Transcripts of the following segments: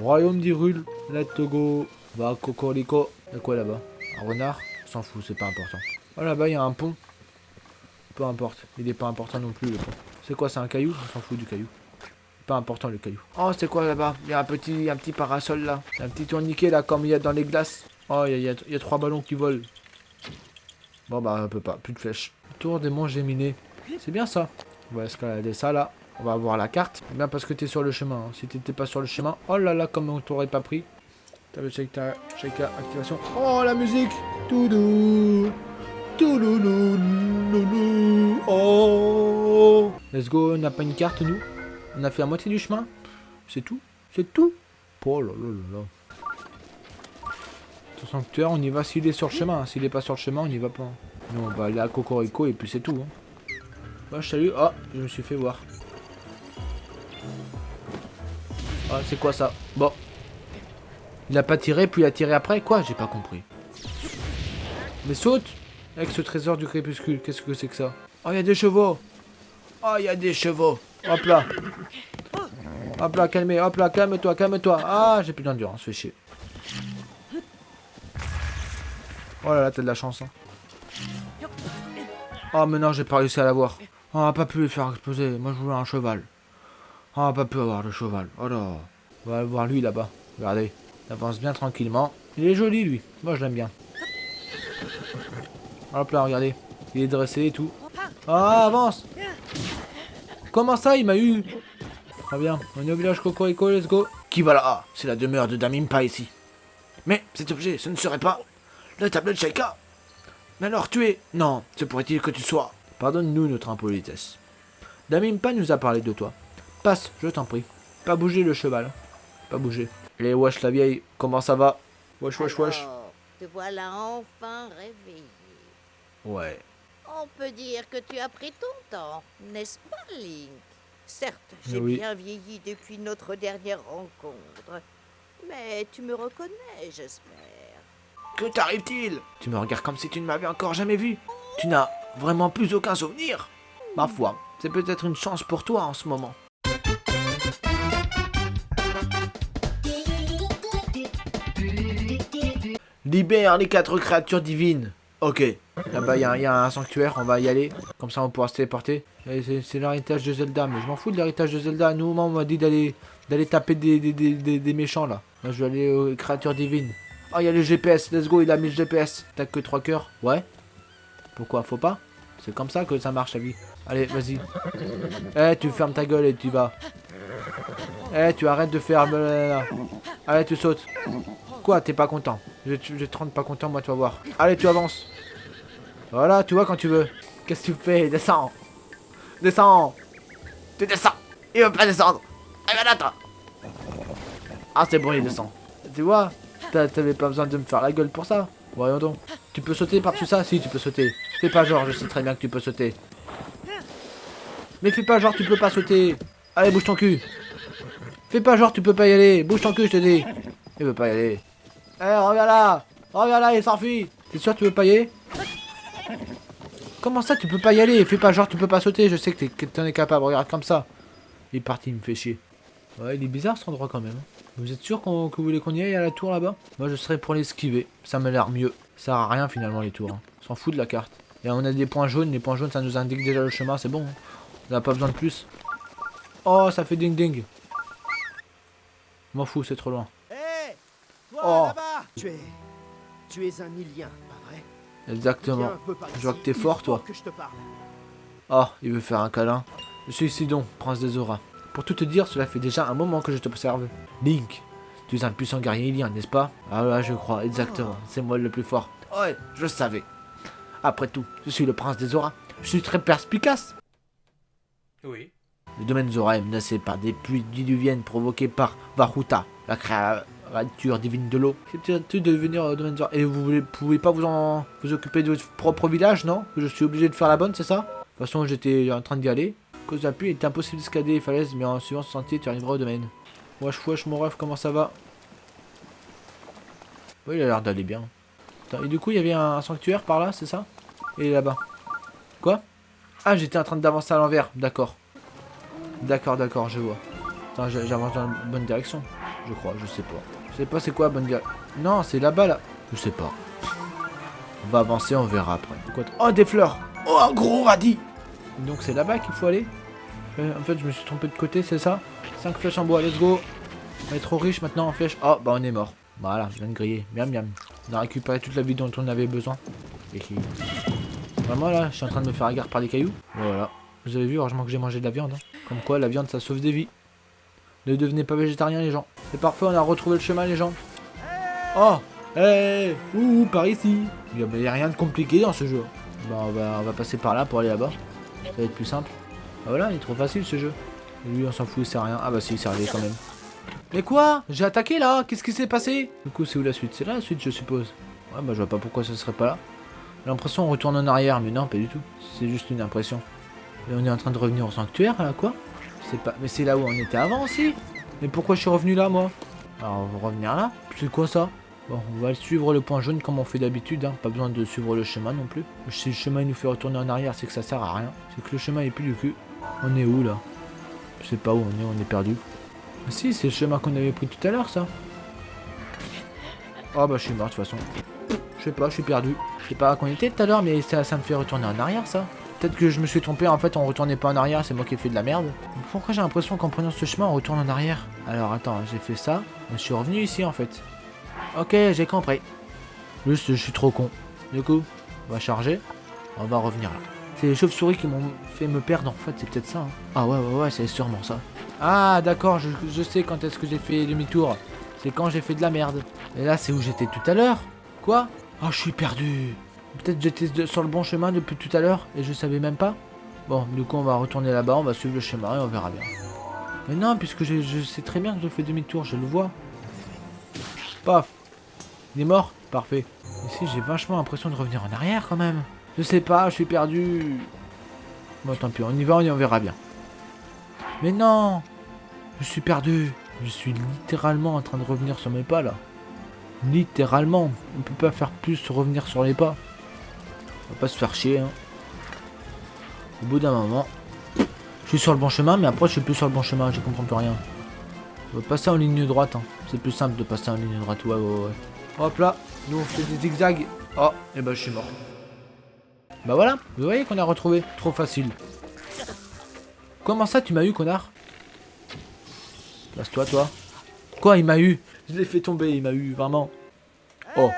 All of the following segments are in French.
Royaume d'Irul. Let's go. Va, Cocorico. Y'a quoi là-bas? Un renard? S'en fout, c'est pas important. Oh là-bas, il y a un pont. Peu importe. Il est pas important non plus, le pont. C'est quoi, c'est un caillou? On s'en fout du caillou. Pas important, le caillou. Oh, c'est quoi là-bas? Il y a un petit, un petit parasol là. Un petit tourniquet là, comme il y a dans les glaces. Oh, il y a, il y a trois ballons qui volent. Bon, bah, on peut pas. Plus de flèches. Tour des monts géminés. C'est bien ça. On va escalader ça là. On va voir la carte. Bien parce que t'es sur le chemin. hein. Si t'étais pas sur le chemin, oh là là, comme on t'aurait pas pris. Le shake, shake activation. Oh la musique Toudou Touloulou loulou. Oh Let's go, on n'a pas une carte nous On a fait la moitié du chemin C'est tout C'est tout Oh là là là là. Ton sanctuaire, on y va s'il est sur le chemin. S'il est pas sur le chemin, on y va pas. Nous, on va aller à Cocorico et puis c'est tout. Hein. Bah, salut. Oh, je me suis fait voir. Ah, c'est quoi ça Bon. Il a pas tiré, puis il a tiré après Quoi J'ai pas compris. Mais saute Avec ce trésor du crépuscule, qu'est-ce que c'est que ça Oh, il y a des chevaux Oh, il y a des chevaux Hop là Hop là, calmez, hop là, calme-toi, calme-toi Ah, j'ai plus d'endurance, fais chier. Oh là là, t'as de la chance. Oh, mais non, j'ai pas réussi à l'avoir. On a pas pu le faire exploser. Moi, je voulais un cheval. On a pas pu avoir le cheval. Oh là. On va aller voir lui là-bas. Regardez. Il avance bien tranquillement. Il est joli, lui. Moi, je l'aime bien. Hop là, regardez. Il est dressé et tout. Ah, avance Comment ça, il m'a eu Très bien. On est au village Cocorico, let's go. Qui va là Ah, c'est la demeure de Damimpa ici. Mais cet objet, ce ne serait pas la table de Shaika. Mais alors tu es... Non, se pourrait-il que tu sois... Pardonne-nous notre impolitesse. Damimpa nous a parlé de toi. Passe, je t'en prie. Pas bouger le cheval. Pas bouger. Les wesh la vieille, comment ça va Wesh wesh te voilà enfin réveillé. Ouais. On peut dire que tu as pris ton temps, n'est-ce pas, Link? Certes, j'ai Oui. bien vieilli depuis notre dernière rencontre, mais tu me reconnais, j'espère. Que t'arrive-t-il? Tu me regardes comme si tu ne m'avais encore jamais vu. Tu n'as vraiment plus aucun souvenir Ma foi, c'est peut-être une chance pour toi en ce moment. Libère les quatre créatures divines. Ok. Là-bas, il y, a- un sanctuaire, on va y aller. Comme ça, on pourra se téléporter. C'est l'héritage de Zelda, mais je m'en fous de l'héritage de Zelda. Nous, on m'a dit d'aller taper des, méchants, là. Moi, je vais aller aux créatures divines. Oh, il y a le GPS. Let's go, il a mis le GPS. T'as que 3 cœurs. Ouais. Pourquoi? Faut pas? C'est comme ça que ça marche, la vie. Allez, vas-y. Eh, tu fermes ta gueule et tu vas. Eh, tu arrêtes de faire... Allez, tu sautes. Quoi, t'es pas content? Je vais te rendre pas content, moi, tu vas voir. Allez, tu avances. Voilà, tu vois quand tu veux. Qu'est-ce que tu fais? Descends. Descends. Tu descends. Il veut pas descendre. Ben là, toi. Ah, c'est bon, il descend. Tu vois T'a- T'avais pas besoin de me faire la gueule pour ça. Voyons donc. Tu peux sauter par-dessus ça? Si, tu peux sauter. Fais pas genre, je sais très bien que tu peux sauter. Mais fais pas genre, tu peux pas sauter. Allez, bouge ton cul. Fais pas genre, tu peux pas y aller. Bouge ton cul, je te dis. Il veut pas y aller. Eh, regarde là Regarde là, il s'enfuit T'es sûr que tu veux pas y aller? Comment ça, tu peux pas y aller? Fais pas genre, tu peux pas sauter. Je sais que t'en es capable. Regarde comme ça. Il est parti, il me fait chier. Ouais, il est bizarre cet endroit quand même. Vous êtes sûr que vous voulez qu'on y aille à la tour là-bas? Moi je serais pour l'esquiver, ça m'a l'air mieux. Ça sert à rien finalement les tours. hein. On s'en fout de la carte. Et on a des points jaunes, les points jaunes ça nous indique déjà le chemin, c'est bon. hein. On n'a pas besoin de plus. Oh ça fait ding ding. M'en fous, c'est trop loin. Oh. Tu es. Tu es un Ilien, pas vrai? Exactement. Je vois que t'es il fort, toi. que je te parle. Oh, il veut faire un câlin. Je suis Sidon, prince des auras. Pour tout te dire, cela fait déjà un moment que je t'observe. Link, tu es un puissant guerrier ilien, n'est-ce pas? Ah là, je crois, exactement. C'est moi le plus fort. Ouais, je le savais. Après tout, je suis le prince des auras. Je suis très perspicace. Oui. Le domaine Zora est menacé par des pluies diluviennes provoquées par Varuta, la créature divine de l'eau. C'est peut-être de Zora. Et vous pouvez pas vous en vous occuper de votre propre village, non? Je suis obligé de faire la bonne, c'est ça? De toute façon, j'étais en train d'y aller. À cause de la pluie, il était impossible d'escalader les falaises, mais en suivant ce sentier, tu arriveras au domaine. Wesh, wesh, mon ref, comment ça va? Oui, il a l'air d'aller bien. Attends, et du coup, il y avait un sanctuaire par là, c'est ça? Et là-bas. Quoi? Ah, j'étais en train d'avancer à l'envers, d'accord. D'accord, d'accord, je vois. Attends, j'avance dans la bonne direction. Je crois, je sais pas. Sais pas c'est quoi, bonne gueule. Non, c'est là-bas, là. Je sais pas. On va avancer, on verra après. Quoi oh, des fleurs Oh, un gros radis Donc c'est là-bas qu'il faut aller Euh, En fait, je me suis trompé de côté, c'est ça 5 flèches en bois, let's go On est trop riche maintenant en flèches. Oh, bah on est mort. Voilà, je viens de griller. Miam miam. On a récupéré toute la vie dont on avait besoin. Et qui... Vraiment là, je suis en train de me faire agarre par des cailloux. Voilà. Vous avez vu, heureusement que j'ai mangé de la viande. hein. Comme quoi, la viande, ça sauve des vies. Ne devenez pas végétarien, les gens. C'est parfait, on a retrouvé le chemin, les gens. Oh Hey Ouh, par ici Il n'y a rien de compliqué dans ce jeu. Bah, on va, passer par là pour aller là-bas. Ça va être plus simple. Ah voilà, il est trop facile ce jeu. Et lui, on s'en fout, il sert à rien. Ah bah si, il servait quand même. Mais quoi? J'ai attaqué là Qu'est-ce qui s'est passé? Du coup, c'est où la suite? C'est là la suite, je suppose. Ouais, bah je vois pas pourquoi ça serait pas là. J'ai l'impression on retourne en arrière, mais non, pas du tout. C'est juste une impression. Et on est en train de revenir au sanctuaire, là, quoi C'est pas... Mais c'est là où on était avant aussi Mais pourquoi je suis revenu là, moi? Alors, on va revenir là? C'est quoi ça? Bon, on va suivre le point jaune comme on fait d'habitude, hein. pas besoin de suivre le chemin non plus. Si le chemin nous fait retourner en arrière, c'est que ça sert à rien. C'est que le chemin est plus du cul. On est où là? Je sais pas où on est, on est perdu. Ah si, c'est le chemin qu'on avait pris tout à l'heure ça. Oh bah je suis mort de toute façon. Je sais pas, je suis perdu. Je sais pas à quoi on était tout à l'heure, mais ça, ça me fait retourner en arrière ça. Peut-être que je me suis trompé, en fait on retournait pas en arrière, c'est moi qui ai fait de la merde. Pourquoi j'ai l'impression qu'en prenant ce chemin on retourne en arrière Alors attends, j'ai fait ça, je suis revenu ici en fait. Ok, j'ai compris. Juste, je suis trop con. Du coup, on va charger. On va revenir là. C'est les chauves-souris qui m'ont fait me perdre en fait, c'est peut-être ça. hein. Ah ouais, ouais, ouais, c'est sûrement ça. Ah d'accord, je, je sais quand est-ce que j'ai fait demi-tour. C'est quand j'ai fait de la merde. Et là, c'est où j'étais tout à l'heure. Quoi? Oh, je suis perdu. Peut-être j'étais sur le bon chemin depuis tout à l'heure et je savais même pas. Bon, du coup, on va retourner là-bas, on va suivre le chemin et on verra bien. Mais non, puisque je, sais très bien que je fais demi-tour, je le vois. Paf. Il est mort Parfait. Ici, j'ai vachement l'impression de revenir en arrière quand même. Je sais pas, je suis perdu. Bon, tant pis, on y va, on verra bien. Mais non Je suis perdu. Je suis littéralement en train de revenir sur mes pas là. Littéralement. On peut pas faire plus revenir sur les pas. On va pas se faire chier. Hein. Au bout d'un moment, je suis sur le bon chemin, mais après je suis plus sur le bon chemin, je comprends plus rien. On va passer en ligne droite. hein. C'est plus simple de passer en ligne droite. Ouais, ouais, ouais. Hop là, nous on fait des zigzags. Oh, et bah je suis mort. Bah voilà, vous voyez qu'on a retrouvé. Trop facile. Comment ça tu m'as eu, connard? Place-toi, toi. Quoi, il m'a eu? Je l'ai fait tomber, il m'a eu, vraiment. Oh.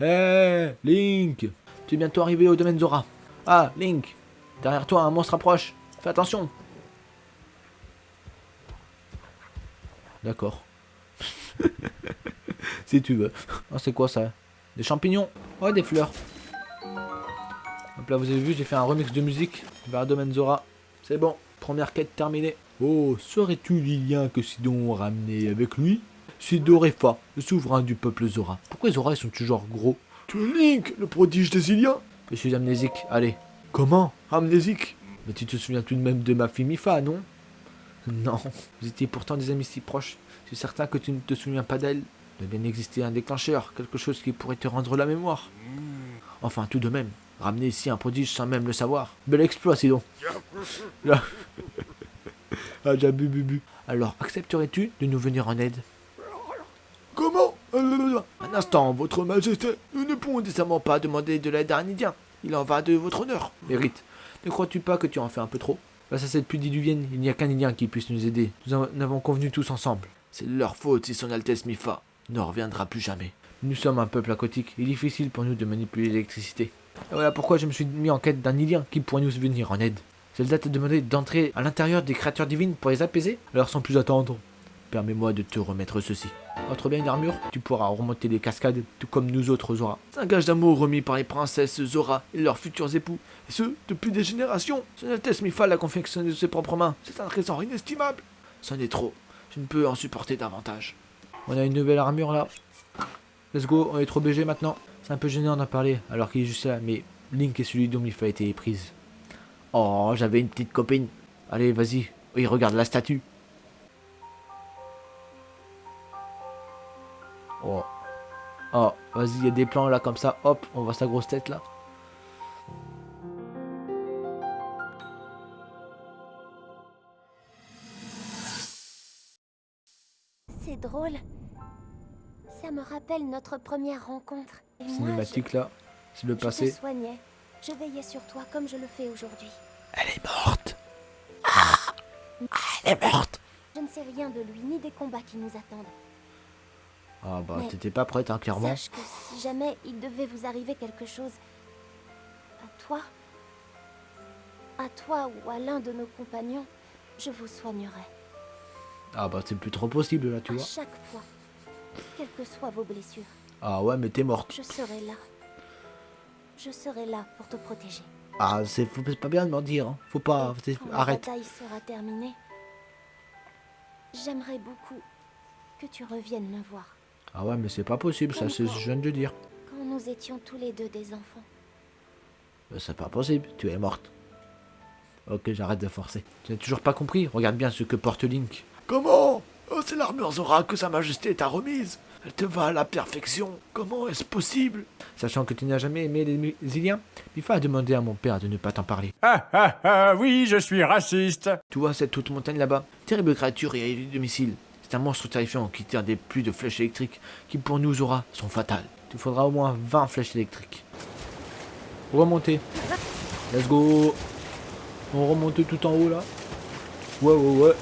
Hé, Link Tu bientôt arrivé au domaine Zora. Ah, Link Derrière toi, un monstre approche. Fais attention. D'accord. si tu veux. Oh, c'est quoi ça? Des champignons? Oh, des fleurs. Hop là, vous avez vu, j'ai fait un remix de musique vers Domaine Zora. C'est bon, première quête terminée. Oh, saurais-tu, Lilien, que Sidon ramené avec lui? C'est Dorefa, le souverain du peuple Zora. Pourquoi Zora, ils sont toujours gros? Tu es Link, le prodige des Iliens Je suis amnésique, allez. Comment? Amnésique? Mais tu te souviens tout de même de ma fille Mifa, non? Non, vous étiez pourtant des amis si proches. Je suis certain que tu ne te souviens pas d'elle. Il doit bien exister un déclencheur, quelque chose qui pourrait te rendre la mémoire. Enfin, tout de même, ramener ici un prodige sans même le savoir. Bel exploit, sinon. Là. ah, j'ai bu, bu, bu. Alors, accepterais-tu de nous venir en aide? Comment? Un instant, votre majesté. Nous ne pouvons décemment pas demander de l'aide à un Indien. Il en va de votre honneur. Mérite. Ne crois-tu pas que tu en fais un peu trop? Face à cette diluvienne, il n'y a qu'un Indien qui puisse nous aider. Nous en avons convenu tous ensemble. C'est leur faute si son Altesse Mifa ne reviendra plus jamais. Nous sommes un peuple aquatique. Il est difficile pour nous de manipuler l'électricité. Voilà pourquoi je me suis mis en quête d'un Indien qui pourrait nous venir en aide. Zelda t'a demandé d'entrer à l'intérieur des créatures divines pour les apaiser? Alors sans plus attendre, permets-moi de te remettre ceci. Entre bien une armure, tu pourras remonter les cascades, tout comme nous autres Zora. C'est un gage d'amour remis par les princesses Zora et leurs futurs époux, et ce, depuis des générations. Son Altesse Mifa l'a confectionné de ses propres mains. C'est un trésor inestimable. C'en est trop. Je ne peux en supporter davantage. On a une nouvelle armure là. Let's go, on est trop BG maintenant. C'est un peu gênant d'en parler alors qu'il est juste là, mais Link est celui dont Mifa a été prise. Oh, j'avais une petite copine. Allez, vas-y. Oui, regarde la statue. Oh, vas-y, il y a des plans là comme ça. Hop, on voit sa grosse tête là. C'est drôle. Ça me rappelle notre première rencontre. Et moi, Cinématique là. C'est le je, je te passé. soignais. Je veillais sur toi comme je le fais aujourd'hui. Elle est morte. Ah Elle est morte. Je ne sais rien de lui ni des combats qui nous attendent. Ah bah t'étais pas prête hein, clairement. Sache que si jamais il devait vous arriver quelque chose, à toi, à toi ou à l'un de nos compagnons, je vous soignerai. Ah bah c'est plus trop possible là tu à vois. chaque fois, quelles que soient vos blessures, Ah ouais mais t'es morte. je serai là. Je serai là pour te protéger. Ah c'est pas bien de mentir. Hein. Faut pas. Quand la Arrête. bataille sera terminée, j'aimerais beaucoup que tu reviennes me voir. Ah ouais mais c'est pas possible ça c'est ce que je viens de dire. Quand nous étions tous les deux des enfants. Bah, c'est pas possible. Tu es morte. Ok j'arrête de forcer. Tu n'as toujours pas compris Regarde bien ce que porte Link. Comment? Oh, C'est l'armure Zora que sa majesté t'a remise. Elle te va à la perfection. Comment est-ce possible? Sachant que tu n'as jamais aimé les Iliens, Mifa a demandé à mon père de ne pas t'en parler. Ah ah ah, oui, je suis raciste. Tu vois cette haute montagne là-bas Terrible créature et à domicile. C'est un monstre terrifiant qui tire des pluies de flèches électriques qui pour nous Zora sont fatales. Il faudra au moins 20 flèches électriques. Remonter. Let's go. On remonte tout en haut là. Ouais ouais ouais.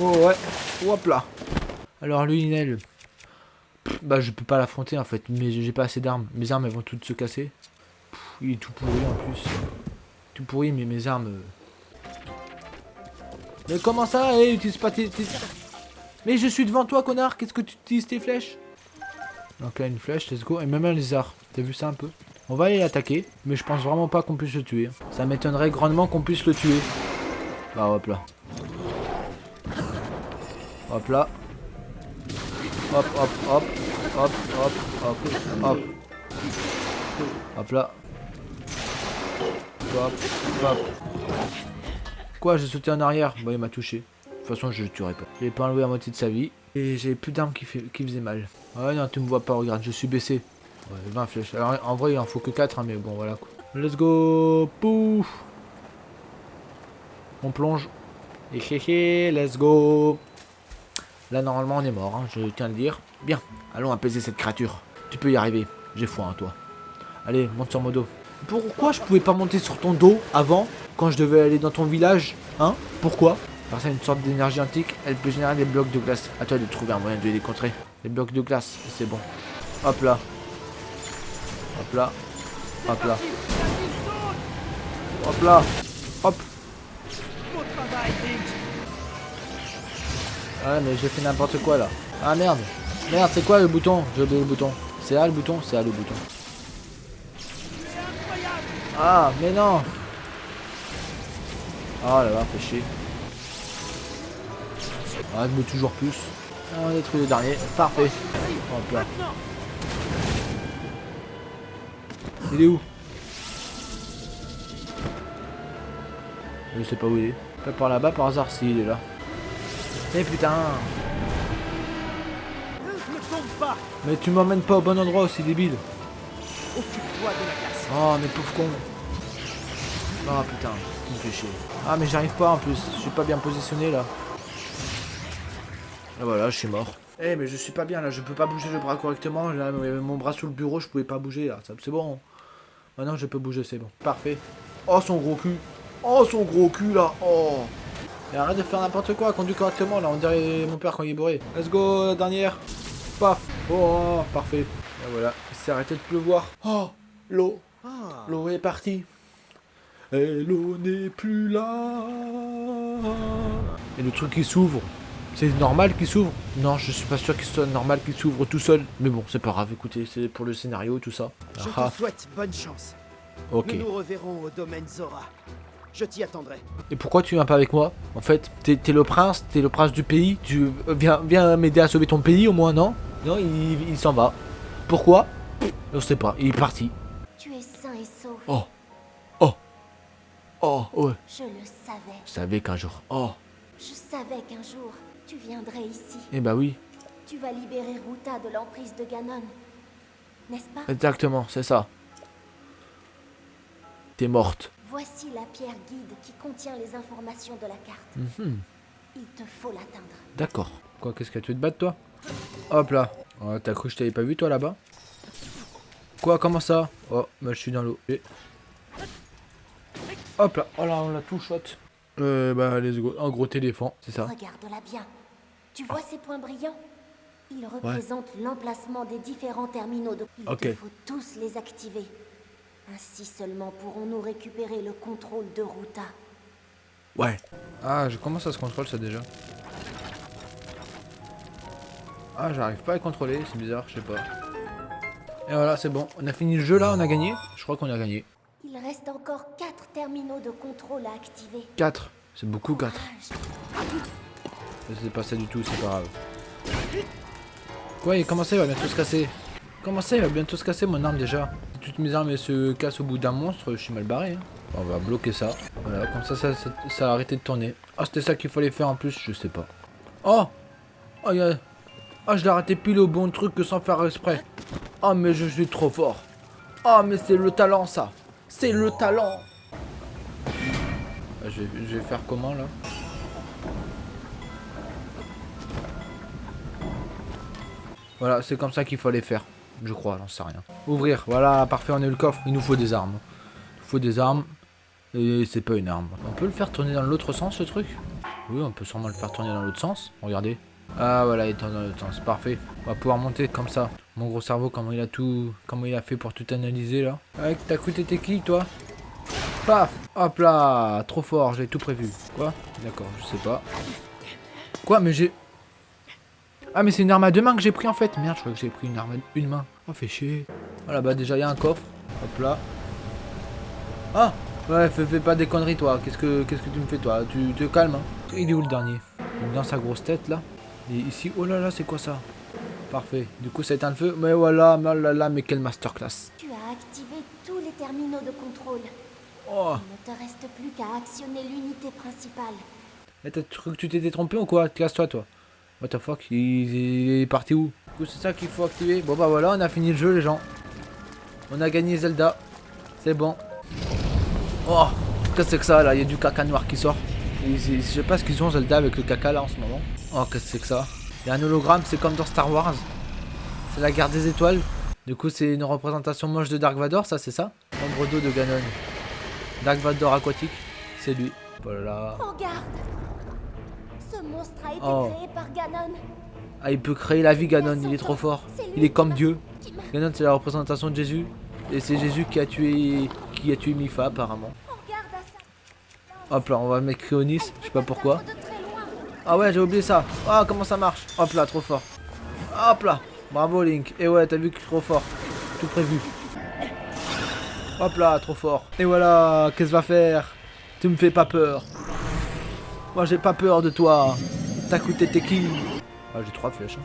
Ouais ouais. Hop là. Alors lui Bah je peux pas l'affronter en fait, mais j'ai pas assez d'armes. Mes armes elles vont toutes se casser. Il est tout pourri en plus. Tout pourri mais mes armes... euh, mais comment ça? Eh, utilise pas tes, tes- Mais je suis devant toi, connard Qu'est-ce que tu utilises tes flèches? Donc là, une flèche, let's go. Et même un lézard. T'as vu ça un peu? On va aller l'attaquer, mais je pense vraiment pas qu'on puisse le tuer. Ça m'étonnerait grandement qu'on puisse le tuer. Bah, hop là. Hop là. Hop, hop, hop. Hop, hop, hop, hop. Hop là. Hop, hop. Quoi, j'ai sauté en arrière? Bah, il m'a touché. De toute façon, je le tuerai pas. J'ai pas enlevé la moitié de sa vie. Et j'ai plus d'armes qui, qui faisaient mal. Ouais, non, tu me vois pas, regarde, je suis baissé. Ouais, 20 flèches. Alors, en vrai, il en faut que 4, mais bon, voilà quoi. Let's go Pouf On plonge. Et hé hé, let's go Là, normalement, on est mort, hein, je tiens à le dire. Bien, allons apaiser cette créature. Tu peux y arriver. J'ai foi en toi. Allez, monte sur mon dos. Pourquoi je pouvais pas monter sur ton dos avant, quand je devais aller dans ton village Hein? Pourquoi? Grâce à une sorte d'énergie antique, elle peut générer des blocs de glace. À toi de trouver un moyen de les contrer. Des blocs de glace, c'est bon. Hop là. Hop là. Hop là. Hop là. Hop. Ah mais j'ai fait n'importe quoi là. Ah merde. Merde, c'est quoi le bouton? J'ai oublié le bouton. C'est là le bouton? C'est là le bouton. Ah, mais non Oh là là, fait chier. Ah, je mets toujours plus. Ah, On a détruit le dernier. Parfait. Hop là. Il est où? Je sais pas où il est. Pas par là-bas par hasard si il est là. Mais putain tombe pas Mais tu m'emmènes pas au bon endroit aussi débile Occupe-toi de la glace. Oh mais pauvre con Oh putain, tu me fais chier. Ah mais j'arrive pas en plus, je suis pas bien positionné là. Et voilà, je suis mort. Eh mais je suis pas bien là, je peux pas bouger le bras correctement. Là, mon bras sous le bureau, je pouvais pas bouger là. C'est bon. Maintenant je peux bouger, c'est bon. Parfait. Oh son gros cul. Oh son gros cul là. Oh. Et arrête de faire n'importe quoi, conduis correctement là. On dirait mon père quand il est bourré. Let's go, la dernière. Paf. Oh, parfait. Et voilà, il s'est arrêté de pleuvoir. Oh, l'eau. Ah, L'eau est partie. Et l'eau n'est plus là. Et le truc qui s'ouvre. C'est normal qu'il s'ouvre Non, je suis pas sûr qu'il soit normal qu'il s'ouvre tout seul. Mais bon, c'est pas grave, écoutez, c'est pour le scénario, tout ça. je Ah, te souhaite bonne chance. ok. Nous nous reverrons au domaine Zora. Je t'y attendrai. Et pourquoi tu viens pas avec moi? En fait, t'es le prince, t'es le prince du pays. Tu euh, viens, viens m'aider à sauver ton pays au moins, non? Non, il, il s'en va. Pourquoi? Je sais pas, il est parti. Tu es sain et sauf. Oh. Oh. Oh, ouais. Je le savais. Je savais qu'un jour. Oh. Je savais qu'un jour, tu viendrais ici. Eh bah oui, Tu vas libérer Ruta de l'emprise de Ganon. N'est-ce pas? Exactement, c'est ça. T'es morte. Voici la pierre guide qui contient les informations de la carte. Mhm. Il te faut l'atteindre. D'accord. Quoi, qu'est-ce que tu te battre, toi? Hop là. Oh, t'as cru que je t'avais pas vu toi là-bas? Quoi Comment ça? Oh, bah je suis dans l'eau. Et- Hop là, oh là, on l'a tout shot. Euh, bah let's go. Un gros éléphant, c'est ça. Regarde-la bien. Tu vois ces points brillants Ils représentent l'emplacement des différents terminaux de... Il faut tous les activer. Ainsi seulement pourrons-nous récupérer le contrôle de Ruta. Ouais. Ah, je commence à se contrôle ça déjà. Ah, j'arrive pas à contrôler, c'est bizarre, je sais pas. Et voilà, c'est bon. On a fini le jeu là, on a gagné. Je crois qu'on a gagné. Il reste encore 4 terminaux de contrôle à activer. 4. C'est beaucoup 4. C'est pas ça du tout, c'est pas grave. Quoi, il comment ça, il va bientôt se casser Comment ça, il va bientôt se casser mon arme déjà Si toutes mes armes se cassent au bout d'un monstre, je suis mal barré. hein. On va bloquer ça. Voilà, comme ça, ça, a arrêté de tourner. Ah, c'était ça qu'il fallait faire en plus, je sais pas. Oh Oh, y a... Ah, je l'ai arrêté pile au bon truc que sans faire exprès. Oh, mais je suis trop fort. Oh, mais c'est le talent, ça. C'est le talent. Je vais faire comment, là? Voilà, c'est comme ça qu'il fallait faire. Je crois, j'en sais rien. Ouvrir, voilà, parfait, on a eu le coffre. Il nous faut des armes. Il faut des armes. Et c'est pas une arme. On peut le faire tourner dans l'autre sens, ce truc? Oui, on peut sûrement le faire tourner dans l'autre sens. Regardez. Ah, voilà, il tourne dans l'autre sens. Parfait. On va pouvoir monter comme ça. Mon gros cerveau, comment il a tout... Comment il a fait pour tout analyser, là? Avec t'as cru t'étais qui, toi? Paf Hop là Trop fort, j'ai tout prévu. Quoi? D'accord, je sais pas. Quoi Mais j'ai... Ah mais c'est une arme à deux mains que j'ai pris en fait. Merde, je croyais que j'ai pris une arme à une main. Oh, fait chier. Voilà, bah déjà, il y a un coffre. Hop là. Ah Ouais, fais, fais pas des conneries, toi. Qu'est-ce que qu'est-ce que tu me fais, toi? Tu te calmes, hein. Il est où le dernier? Dans sa grosse tête, là. Et ici, oh là là, c'est quoi ça? Parfait. Du coup, ça éteint le feu. Mais voilà, mais là là, mais quelle masterclass. Tu as activé tous les terminaux de contrôle. Oh Il ne te reste plus qu'à actionner l'unité principale. Mais t'as cru que tu t'étais trompé ou quoi? Casse-toi, toi. What the fuck il, est parti où Du coup, c'est ça qu'il faut activer. Bon, bah voilà, on a fini le jeu, les gens. On a gagné Zelda. C'est bon. Oh Qu'est-ce que c'est que ça, là? Il y a du caca noir qui sort. Je sais pas ce qu'ils ont, Zelda, avec le caca, là, en ce moment. Oh, qu'est-ce que c'est que ça? Il y a un hologramme, c'est comme dans Star Wars. C'est la guerre des étoiles. Du coup, c'est une représentation moche de Dark Vador, ça, c'est ça? Ombre d'eau de Ganon. Dark Vador aquatique, c'est lui. Voilà. Ce monstre a été Oh. créé par Ganon. Ah, il peut créer la vie, Ganon, il est trop fort. Il est comme Dieu. Ganon, c'est la représentation de Jésus. Et c'est Jésus qui a tué qui a tué Mifa, apparemment. Hop là, on va mettre Cryonis, je sais pas pourquoi. Ah ouais, j'ai oublié ça. Ah, comment ça marche? Hop là, trop fort. Hop là. Bravo, Link. Et ouais, t'as vu que trop fort. Tout prévu. Hop là, trop fort. Et voilà, qu'est-ce que va faire? Tu me fais pas peur. Moi, j'ai pas peur de toi. T'as coûté t'es qui Ah, j'ai trois flèches.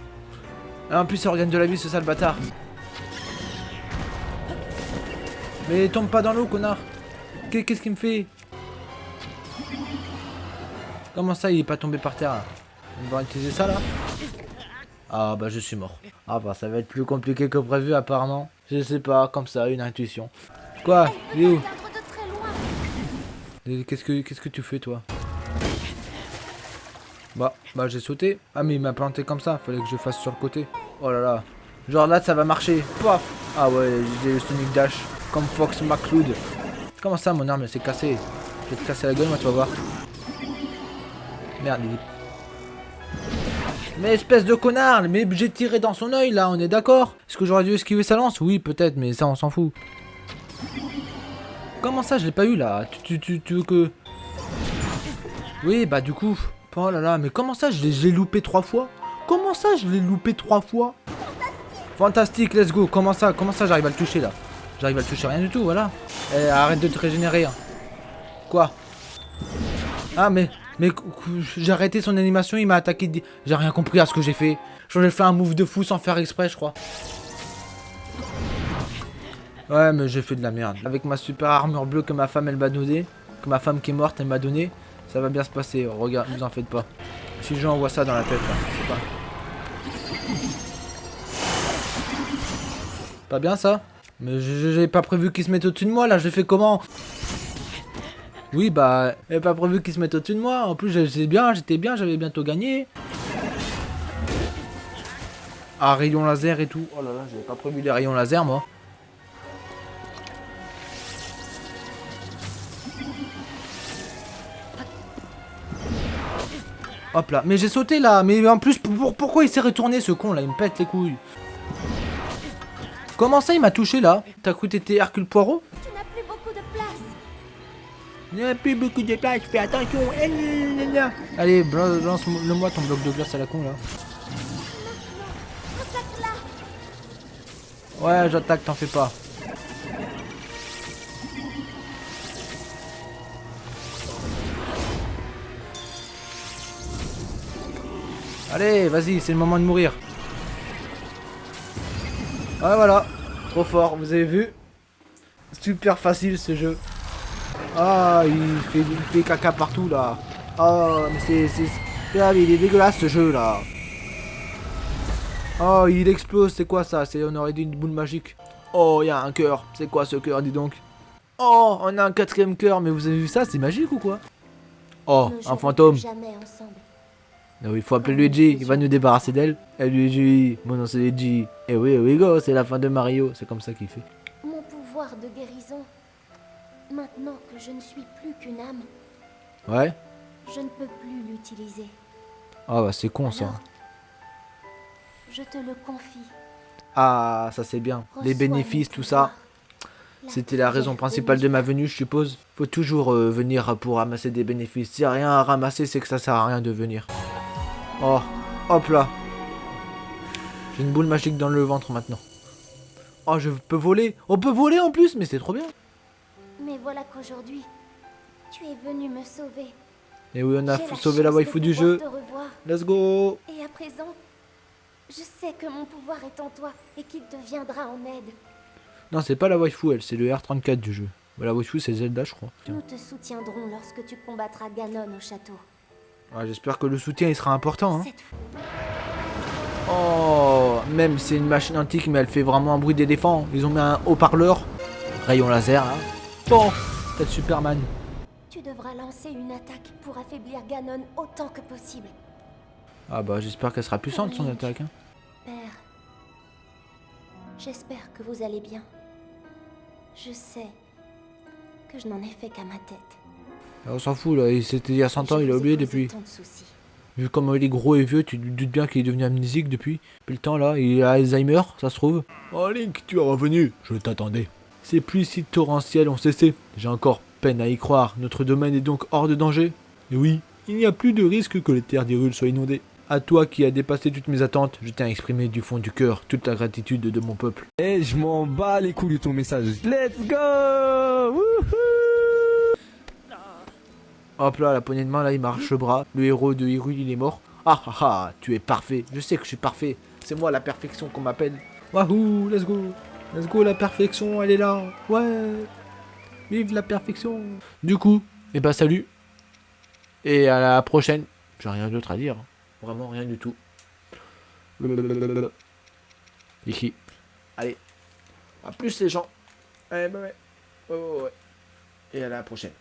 hein. En plus, ça organe de la vie, ce sale bâtard. Mais tombe pas dans l'eau, connard. Qu'est- Qu'est-ce qu'il me fait? Comment ça, il est pas tombé par terre? Là On va utiliser ça là Ah bah je suis mort. Ah bah ça va être plus compliqué que prévu apparemment. Je sais pas, comme ça, une intuition. Quoi? Il est où? Qu'est-ce que qu'est-ce que tu fais toi? Bah bah j'ai sauté. Ah mais il m'a planté comme ça, fallait que je fasse sur le côté. Oh là là. Genre là ça va marcher. Paf Ah ouais, j'ai le Sonic Dash. Comme Fox McCloud. Comment ça mon arme elle s'est cassée? Je vais te casser la gueule moi tu vas voir. Merde il est mais espèce de connard Mais j'ai tiré dans son œil là, on est d'accord? Est-ce que j'aurais dû esquiver sa lance? Oui, peut-être, mais ça on s'en fout. Comment ça, je l'ai pas eu là? Tu, tu, tu, tu veux que... Oui, bah du coup... Oh là là, mais comment ça, je l'ai loupé trois fois? Comment ça, je l'ai loupé trois fois? Fantastique, let's go Comment ça, comment ça, j'arrive à le toucher là? J'arrive à le toucher, rien du tout, voilà. Eh, arrête de te régénérer. hein. Quoi? Ah, mais... Mais j'ai arrêté son animation, il m'a attaqué. J'ai rien compris à ce que j'ai fait. J'ai fait un move de fou sans faire exprès, je crois. Ouais, mais j'ai fait de la merde. Avec ma super armure bleue que ma femme elle m'a donnée, que ma femme qui est morte elle m'a donné, ça va bien se passer. Regarde, vous en faites pas. Si je envoie ça dans la tête là, c'est pas. Pas bien ça? Mais j'ai pas prévu qu'il se mette au-dessus de moi là, j'ai fait comment? Oui, bah, j'avais pas prévu qu'ils se mettent au-dessus de moi. En plus, j'étais bien, j'étais bien, j'avais bientôt gagné. Ah, rayon laser et tout. Oh là là, j'avais pas prévu les rayons laser, moi. Hop là, mais j'ai sauté là, mais en plus, pour- pourquoi il s'est retourné ce con là? Il me pète les couilles. Comment ça il m'a touché là? T'as cru t'étais Hercule Poirot? Tu n'as plus beaucoup de place. Il n'y a plus beaucoup de place, fais attention. Eh. Allez, blan- lance-le-moi ton bloc de glace à la con là. Ouais, j'attaque, t'en fais pas. Allez, vas-y, c'est le moment de mourir. Ouais, voilà. Trop fort, vous avez vu Super facile ce jeu. Ah, il fait, il fait caca partout là. Ah, mais c'est... Ah, mais il est dégueulasse ce jeu là. Oh, il explose, c'est quoi ça? C'est on aurait dit une boule magique. Oh, il y a un cœur. C'est quoi ce cœur, dis donc? Oh, on a un quatrième cœur, mais vous avez vu ça? C'est magique ou quoi? Oh, un fantôme. plus Jamais ensemble. Ah oui, il faut appeler Luigi, il va nous débarrasser d'elle. Eh Luigi, mon nom c'est Luigi. Eh oui, eh oui, go, c'est la fin de Mario, c'est comme ça qu'il fait. Mon pouvoir de guérison. Maintenant que je ne suis plus qu'une âme, Ouais je ne peux plus l'utiliser. Ah bah c'est con ça. Alors, je te le confie. Ah, ça c'est bien. Les bénéfices, tout ça. C'était la raison principale de ma venue, je suppose. Faut toujours euh, venir pour ramasser des bénéfices. S'il y a rien à ramasser, c'est que ça sert à rien de venir. Oh, hop là. J'ai une boule magique dans le ventre maintenant. Oh, je peux voler. On peut voler en plus, mais c'est trop bien. Mais voilà qu'aujourd'hui, tu es venu me sauver. Et oui, on a sauvé la waifu du jeu. Let's go. Et à présent, je sais que mon pouvoir est en toi et qu'il te viendra en aide. Non, c'est pas la waifu, elle, c'est le R34 du jeu. La waifu, c'est Zelda, je crois. Nous te soutiendrons lorsque tu combattras Ganon au château. Ouais, J'espère que le soutien, il sera important. Hein. Oh, même c'est une machine antique, mais elle fait vraiment un bruit d'éléphant. Ils ont mis un haut-parleur. Rayon laser, là. Bon, peut-être Superman. tu devras lancer une attaque pour affaiblir Ganon autant que possible. Ah bah, j'espère qu'elle sera puissante, son attaque. hein. Père, j'espère que vous allez bien. Je sais que je n'en ai fait qu'à ma tête. Ah, On s'en fout, là. il- C'était il y a 100 ans, il a oublié depuis. tant de soucis. Vu comme il est gros et vieux, tu te doutes bien qu'il est devenu amnésique depuis. Depuis le temps, là. Il a Alzheimer, ça se trouve. Oh, Link, tu es revenu. Je t'attendais. Ces pluies si torrentielles ont cessé. J'ai encore peine à y croire. Notre domaine est donc hors de danger. Et oui, il n'y a plus de risque que les terres d'Hyrule soient inondées. À toi qui as dépassé toutes mes attentes, je tiens à exprimer du fond du cœur toute la gratitude de mon peuple. Eh, je m'en bats les couilles de ton message. Let's go Wouhou Hop là, la poignée de main, là, il marche bras. Le héros de Hyrule, il est mort. Ah ah ah, tu es parfait. Je sais que je suis parfait. C'est moi la perfection qu'on m'appelle. Wahoo, let's go. Let's go, la perfection, elle est là. Ouais. Vive la perfection. Du coup, et bah salut. Et à la prochaine. J'ai rien d'autre à dire. Vraiment rien du tout. Ici. Allez. À plus les gens. Allez, bah ouais. Ouais, ouais, ouais. Et à la prochaine.